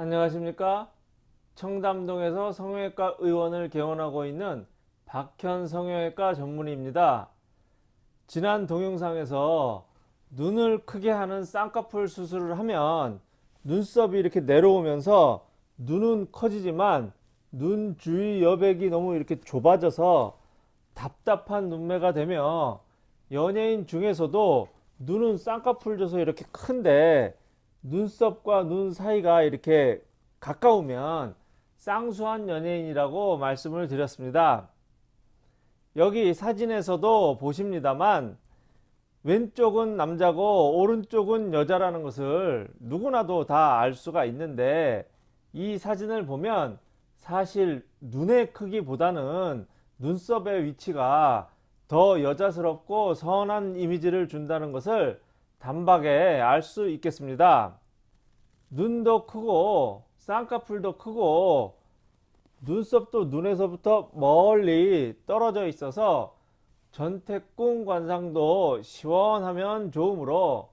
안녕하십니까? 청담동에서 성형외과 의원을 개원하고 있는 박현 성형외과 전문의입니다. 지난 동영상에서 눈을 크게 하는 쌍꺼풀 수술을 하면 눈썹이 이렇게 내려오면서 눈은 커지지만 눈 주위 여백이 너무 이렇게 좁아져서 답답한 눈매가 되며 연예인 중에서도 눈은 쌍꺼풀 져서 이렇게 큰데 눈썹과 눈 사이가 이렇게 가까우면 쌍수한 연예인이라고 말씀을 드렸습니다. 여기 사진에서도 보십니다만 왼쪽은 남자고 오른쪽은 여자라는 것을 누구나도 다 알 수가 있는데 이 사진을 보면 사실 눈의 크기보다는 눈썹의 위치가 더 여자스럽고 선한 이미지를 준다는 것을 단박에 알 수 있겠습니다. 눈도 크고 쌍꺼풀도 크고 눈썹도 눈에서부터 멀리 떨어져 있어서 전태궁 관상도 시원하면 좋으므로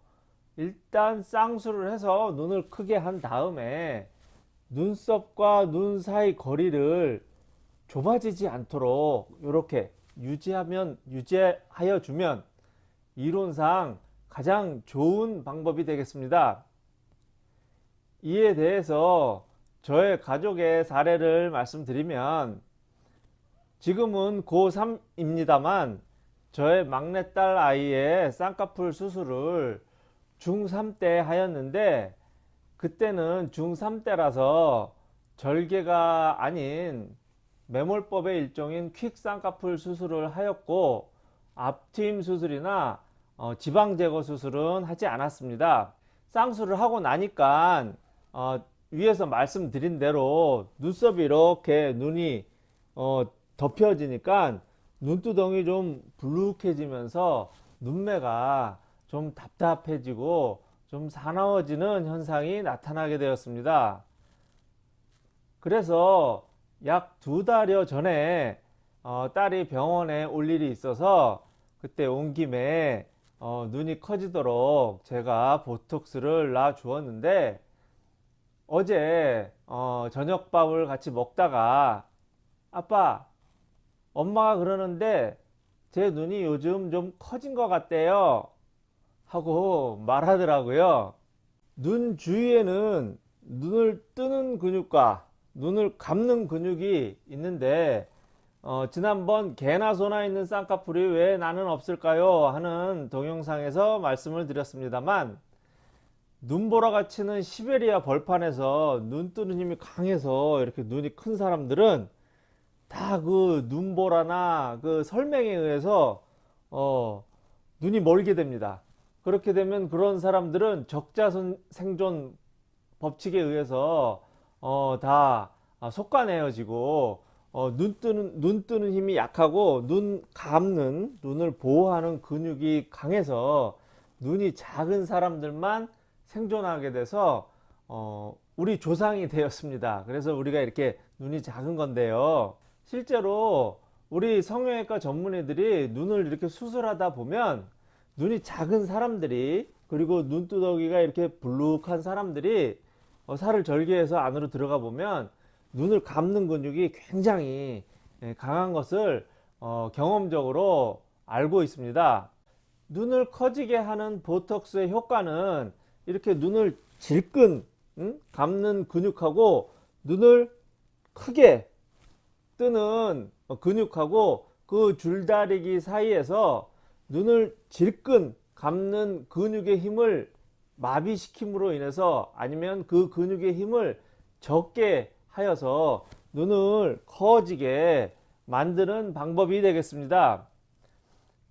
일단 쌍수를 해서 눈을 크게 한 다음에 눈썹과 눈 사이 거리를 좁아지지 않도록 이렇게 유지하면 유지하여 주면 이론상 가장 좋은 방법이 되겠습니다. 이에 대해서 저의 가족의 사례를 말씀드리면 지금은 고3입니다만 저의 막내딸 아이의 쌍꺼풀 수술을 중3 때 하였는데 그때는 중3 때라서 절개가 아닌 매몰법의 일종인 퀵 쌍꺼풀 수술을 하였고 앞트임 수술이나 어, 지방 제거 수술은 하지 않았습니다. 쌍수를 하고 나니까 어, 위에서 말씀드린 대로 눈썹이 이렇게 눈이 어, 덮여지니까 눈두덩이 좀 불룩해지면서 눈매가 좀 답답해지고 좀 사나워지는 현상이 나타나게 되었습니다. 그래서 약 두 달여 전에 어, 딸이 병원에 올 일이 있어서 그때 온 김에 어, 눈이 커지도록 제가 보톡스를 놔 주었는데 어제 어, 저녁밥을 같이 먹다가 아빠 엄마가 그러는데 제 눈이 요즘 좀 커진 것 같대요 하고 말하더라고요. 눈 주위에는 눈을 뜨는 근육과 눈을 감는 근육이 있는데 어, 지난번 개나 소나 있는 쌍꺼풀이 왜 나는 없을까요 하는 동영상에서 말씀을 드렸습니다만 눈보라가 치는 시베리아 벌판에서 눈 뜨는 힘이 강해서 이렇게 눈이 큰 사람들은 다 그 눈보라나 그 설명에 의해서 어, 눈이 멀게 됩니다. 그렇게 되면 그런 사람들은 적자 생존 법칙에 의해서 어, 다 속가내어지고 어, 눈 뜨는 눈 뜨는 힘이 약하고 눈 감는 눈을 보호하는 근육이 강해서 눈이 작은 사람들만 생존하게 돼서 어, 우리 조상이 되었습니다. 그래서 우리가 이렇게 눈이 작은 건데요. 실제로 우리 성형외과 전문의들이 눈을 이렇게 수술하다 보면 눈이 작은 사람들이 그리고 눈두덩이가 이렇게 불룩한 사람들이 어, 살을 절개해서 안으로 들어가 보면 눈을 감는 근육이 굉장히 예, 강한 것을 어, 경험적으로 알고 있습니다. 눈을 커지게 하는 보톡스의 효과는 이렇게 눈을 질끈 응? 감는 근육하고 눈을 크게 뜨는 근육하고 그 줄다리기 사이에서 눈을 질끈 감는 근육의 힘을 마비시킴으로 인해서 아니면 그 근육의 힘을 적게 하여서 눈을 커지게 만드는 방법이 되겠습니다.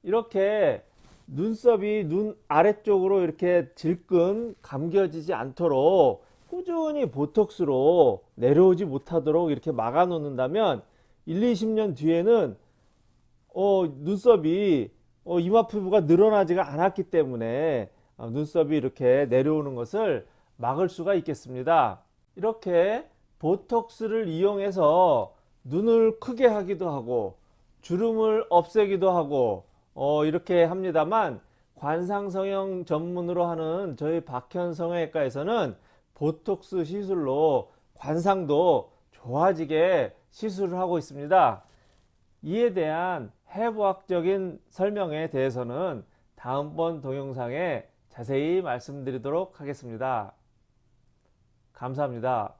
이렇게 눈썹이 눈 아래쪽으로 이렇게 질끈 감겨지지 않도록 꾸준히 보톡스로 내려오지 못하도록 이렇게 막아 놓는다면 1, 20년 뒤에는 어, 눈썹이 어, 이마 피부가 늘어나지가 않았기 때문에 어, 눈썹이 이렇게 내려오는 것을 막을 수가 있겠습니다. 이렇게 보톡스를 이용해서 눈을 크게 하기도 하고 주름을 없애기도 하고 어, 이렇게 합니다만 관상성형 전문으로 하는 저희 박현 성형외과에서는 보톡스 시술로 관상도 좋아지게 시술을 하고 있습니다. 이에 대한 해부학적인 설명에 대해서는 다음번 동영상에 자세히 말씀드리도록 하겠습니다. 감사합니다.